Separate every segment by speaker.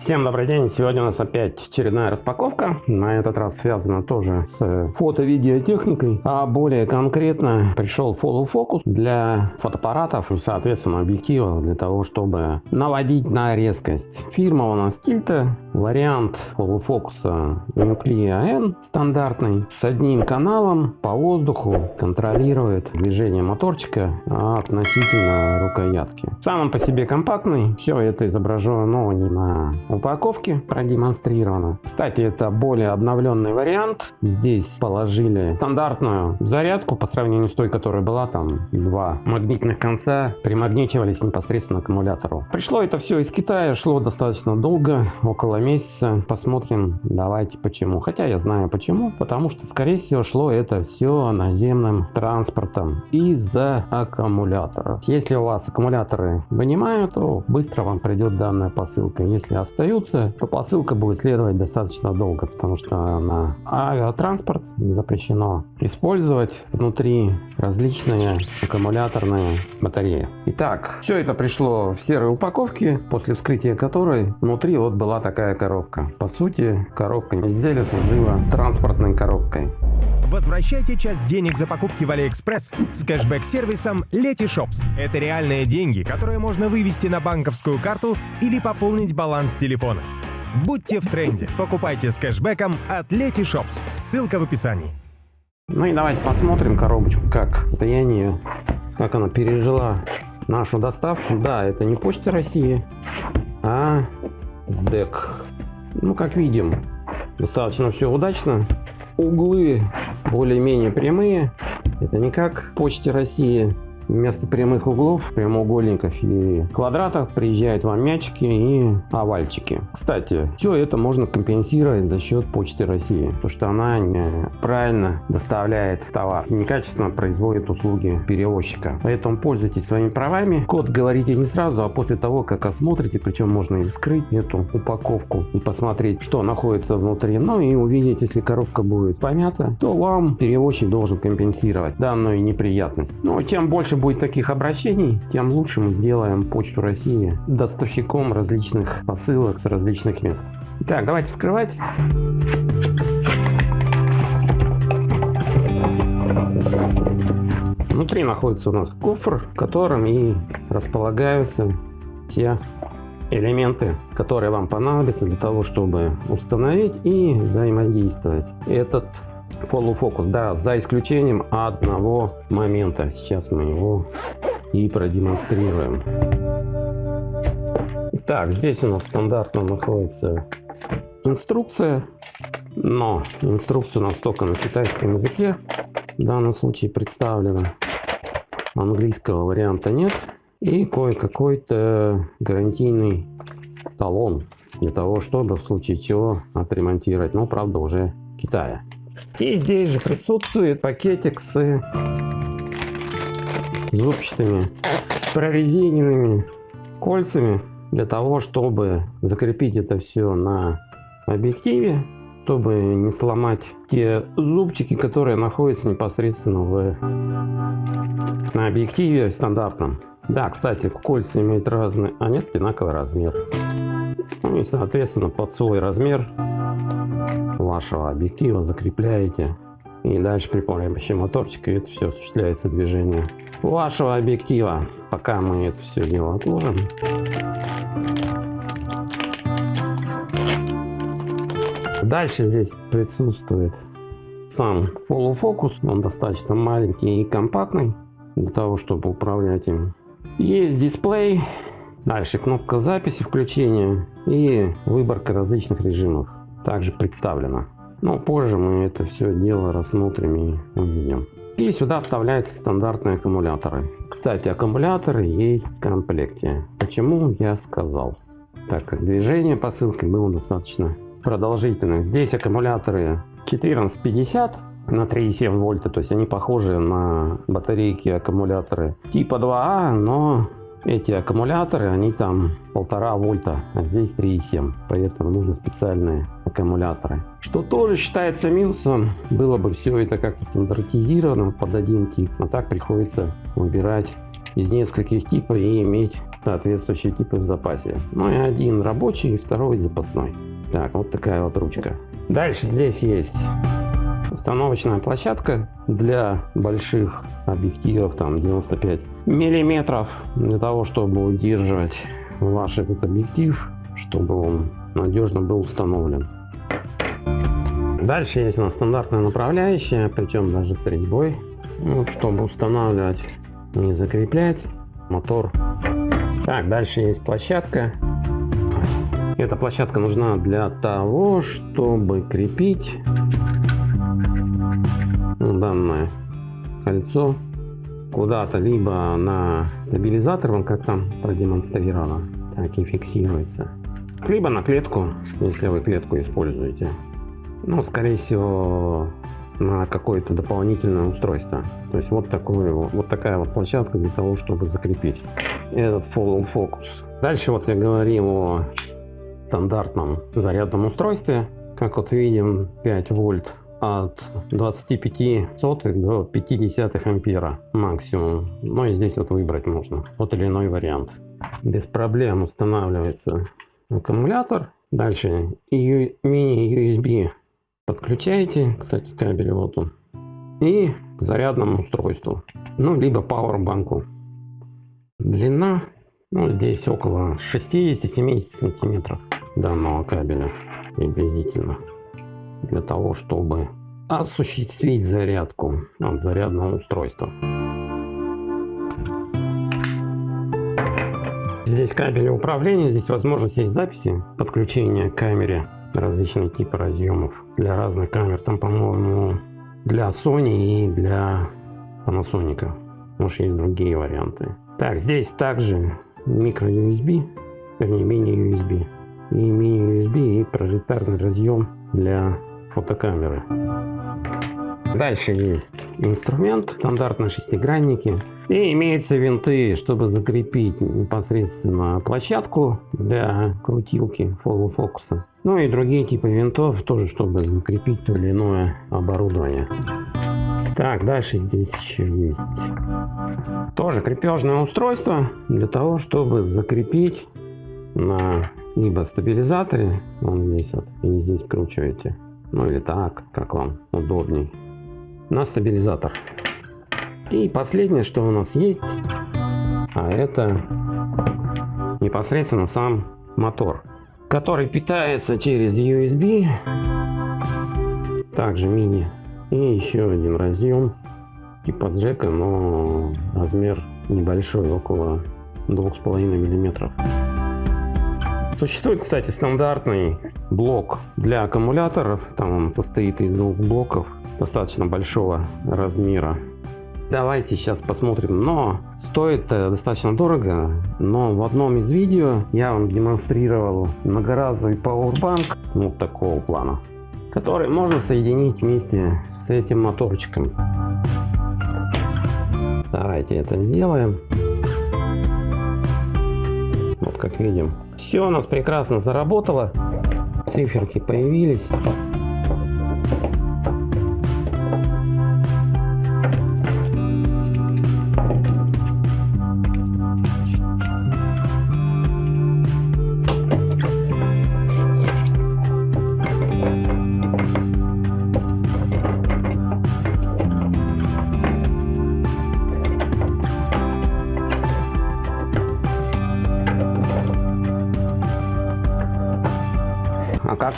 Speaker 1: Всем добрый день! Сегодня у нас опять очередная распаковка. На этот раз связана тоже с фото-видеотехникой. А более конкретно пришел Follow Focus для фотоаппаратов и соответственно объективов для того, чтобы наводить на резкость. Фирма у нас Tilta. Вариант Focus Nuclea N стандартный с одним каналом по воздуху контролирует движение моторчика относительно рукоятки. Сам он по себе компактный. Все это изображено не на упаковке продемонстрировано. Кстати, это более обновленный вариант. Здесь положили стандартную зарядку по сравнению с той, которая была там два магнитных конца примагничивались непосредственно к аккумулятору. Пришло это все из Китая, шло достаточно долго, около месяца. Посмотрим, давайте почему. Хотя я знаю почему, потому что скорее всего шло это все наземным транспортом из-за аккумулятора. Если у вас аккумуляторы вынимают, то быстро вам придет данная посылка. Если остаются, то посылка будет следовать достаточно долго, потому что на авиатранспорт запрещено использовать внутри различные аккумуляторные батареи. Итак, все это пришло в серой упаковке, после вскрытия которой внутри вот была такая коробка. По сути, коробка изделия служила транспортной коробкой.
Speaker 2: Возвращайте часть денег за покупки в Алиэкспресс с кэшбэк-сервисом Letyshops. Это реальные деньги, которые можно вывести на банковскую карту или пополнить баланс телефона. Будьте в тренде. Покупайте с кэшбэком от Letyshops. Ссылка в описании.
Speaker 1: Ну и давайте посмотрим коробочку, как состояние, как она пережила нашу доставку. Да, это не Почта России, а СДЭК. Ну, как видим, достаточно все удачно углы более-менее прямые. Это не как Почте России Вместо прямых углов, прямоугольников и квадратов приезжают вам мячики и овальчики. Кстати, все это можно компенсировать за счет Почты России, потому что она правильно доставляет товар, некачественно производит услуги перевозчика. Поэтому пользуйтесь своими правами. Код говорите не сразу, а после того, как осмотрите, причем можно и вскрыть эту упаковку и посмотреть, что находится внутри. Ну и увидеть, если коробка будет помята, то вам перевозчик должен компенсировать данную неприятность. Но чем больше будет таких обращений, тем лучше мы сделаем Почту России доставщиком различных посылок с различных мест. Так, давайте вскрывать. Внутри находится у нас кофр, в котором и располагаются те элементы, которые вам понадобятся для того, чтобы установить и взаимодействовать. Этот follow focus, да, за исключением одного момента. Сейчас мы его и продемонстрируем. Так, здесь у нас стандартно находится инструкция, но инструкция у нас только на китайском языке. В данном случае представлена. Английского варианта нет. И кое-какой-то гарантийный талон для того, чтобы в случае чего отремонтировать. Но, правда, уже Китая. И здесь же присутствует пакетик с зубчатыми прорезиненными кольцами для того, чтобы закрепить это все на объективе, чтобы не сломать те зубчики, которые находятся непосредственно в, на объективе стандартном. Да, кстати, кольца имеют разный, а нет, одинаковый размер. Ну и, соответственно, под свой размер вашего объектива закрепляете. И дальше при помощи моторчика это все осуществляется движение вашего объектива. Пока мы это все дело отложим. Дальше здесь присутствует сам focus. Он достаточно маленький и компактный для того, чтобы управлять им. Есть дисплей. Дальше кнопка записи, включения и выборка различных режимов также представлена. Но позже мы это все дело рассмотрим и увидим. И сюда вставляются стандартные аккумуляторы. Кстати, аккумуляторы есть в комплекте. Почему я сказал? Так как движение посылки было достаточно продолжительным. Здесь аккумуляторы 1450 на 3,7 вольта, то есть они похожи на батарейки аккумуляторы типа 2А, но эти аккумуляторы, они там полтора вольта, а здесь 3,7. Поэтому нужны специальные аккумуляторы. Что тоже считается минусом. Было бы все это как-то стандартизировано под один тип. А так приходится выбирать из нескольких типов и иметь соответствующие типы в запасе. Ну и один рабочий, второй запасной. Так, вот такая вот ручка. Дальше здесь есть установочная площадка для больших объективов, там 95 миллиметров, для того, чтобы удерживать ваш этот объектив, чтобы он надежно был установлен. Дальше есть у нас стандартная направляющая, причем даже с резьбой, вот, чтобы устанавливать, не закреплять мотор. Так, дальше есть площадка. Эта площадка нужна для того, чтобы крепить данное кольцо куда-то либо на стабилизатор, как там продемонстрировано, так и фиксируется, либо на клетку, если вы клетку используете. Ну, скорее всего, на какое-то дополнительное устройство. То есть вот, такое, вот такая вот площадка для того, чтобы закрепить этот follow focus. Дальше вот я говорил о стандартном зарядном устройстве. Как вот видим, 5 вольт от 25 сотых до 50 ампера максимум. Ну и здесь вот выбрать можно тот или иной вариант. Без проблем устанавливается аккумулятор. Дальше мини-USB подключаете, кстати кабель вот он, и к зарядному устройству, ну либо пауэрбанку. Длина, ну здесь около 60-70 сантиметров данного кабеля приблизительно для того, чтобы осуществить зарядку от зарядного устройства. Здесь кабели управления, здесь возможность есть записи подключения к камере различные типы разъемов для разных камер. Там, по-моему, для Sony и для Panasonic. Может, есть другие варианты. Так, здесь также микро USB, вернее, мини-USB. И мини-USB и прожекторный разъем для фотокамеры. Дальше есть инструмент, стандартные шестигранники. И имеются винты, чтобы закрепить непосредственно площадку для крутилки фокуса. Ну и другие типы винтов, тоже чтобы закрепить то или иное оборудование. Так, дальше здесь еще есть тоже крепежное устройство для того, чтобы закрепить на либо стабилизаторе, вон здесь вот, и здесь кручиваете, ну или так, как вам удобней, на стабилизатор. И последнее, что у нас есть, а это непосредственно сам мотор, который питается через USB, также мини, и еще один разъем типа джека, но размер небольшой, около 2,5 миллиметров. Существует, кстати, стандартный блок для аккумуляторов. Там он состоит из двух блоков достаточно большого размера. Давайте сейчас посмотрим. Но стоит достаточно дорого. Но в одном из видео я вам демонстрировал многоразовый Powerbank вот такого плана, который можно соединить вместе с этим моторчиком. Давайте это сделаем. Вот как видим, все у нас прекрасно заработало. Циферки появились.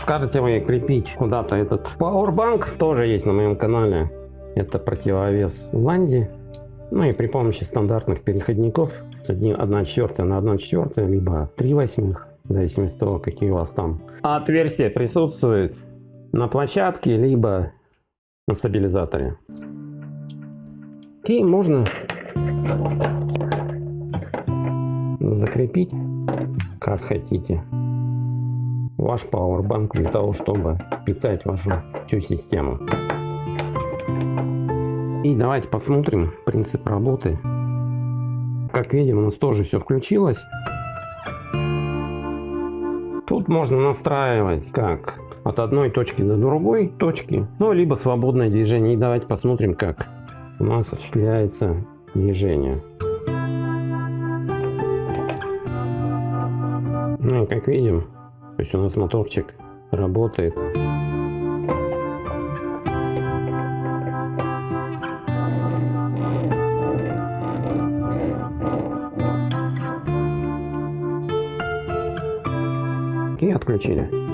Speaker 1: Скажете вы крепить куда-то этот Powerbank, тоже есть на моем канале. Это противовес Ланди. Ну и при помощи стандартных переходников 1 четвертая на 1 четвертая, либо 3 восьмых, в зависимости от того, какие у вас там отверстия присутствуют на площадке, либо на стабилизаторе. И можно закрепить как хотите ваш пауэрбанк для того, чтобы питать вашу всю систему. И давайте посмотрим принцип работы. Как видим, у нас тоже все включилось. Тут можно настраивать как от одной точки до другой точки, ну либо свободное движение. И давайте посмотрим, как у нас осуществляется движение. Ну как видим, то есть у нас моторчик работает. И отключили.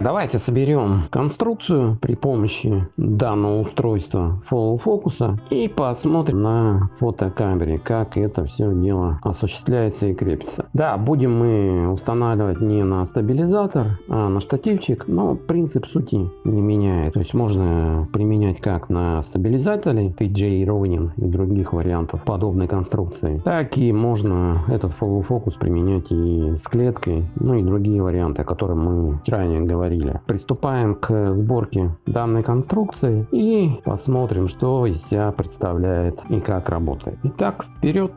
Speaker 1: Давайте соберем конструкцию при помощи данного устройства Follow Focus и посмотрим на фотокамере, как это все дело осуществляется и крепится. Да, будем мы устанавливать не на стабилизатор, а на штативчик, но принцип сути не меняет. То есть можно применять как на стабилизаторе TJ Ronin и других вариантов подобной конструкции, так и можно этот Follow Focus применять и с клеткой, ну и другие варианты, о которых мы ранее говорили говорили. Приступаем к сборке данной конструкции и посмотрим, что из себя представляет и как работает. Итак, вперед!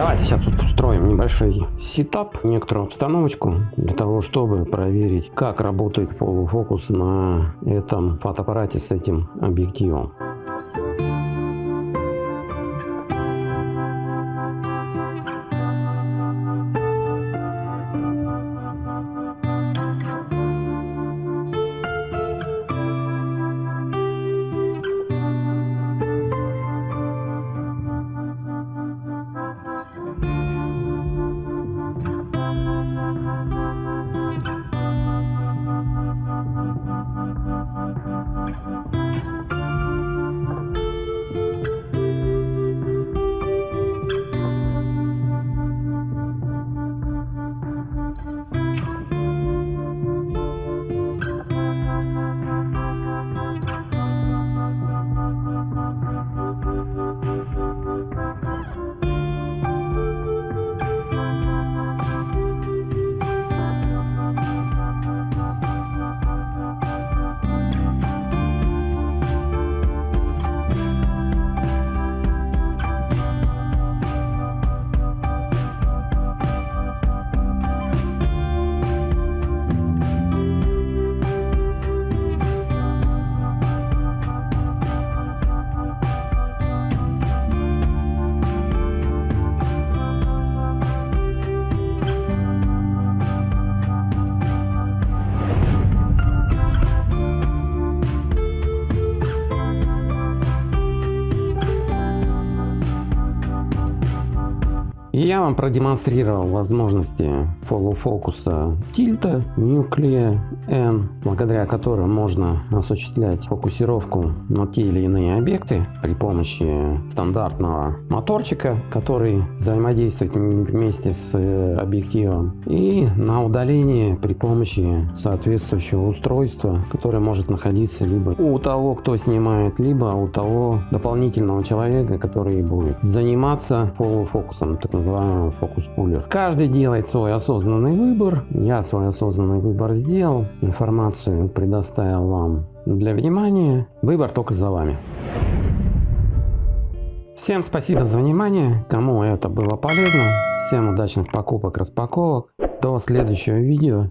Speaker 1: Давайте сейчас тут устроим небольшой сетап, некоторую обстановочку, для того, чтобы проверить, как работает фокус на этом фотоаппарате с этим объективом. Вам продемонстрировал возможности follow фокуса тильта Nuclea N, благодаря которым можно осуществлять фокусировку на те или иные объекты при помощи стандартного моторчика, который взаимодействует вместе с э, объективом, и на удалении при помощи соответствующего устройства, которое может находиться либо у того, кто снимает, либо у того дополнительного человека, который будет заниматься follow фокусом, так называемый фокус пулер. Каждый делает свой осознанный выбор. Я свой осознанный выбор сделал. Информацию предоставил вам для внимания. Выбор только за вами. Всем спасибо за внимание. Кому это было полезно. Всем удачных покупок, распаковок. До следующего видео.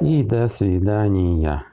Speaker 1: И до свидания.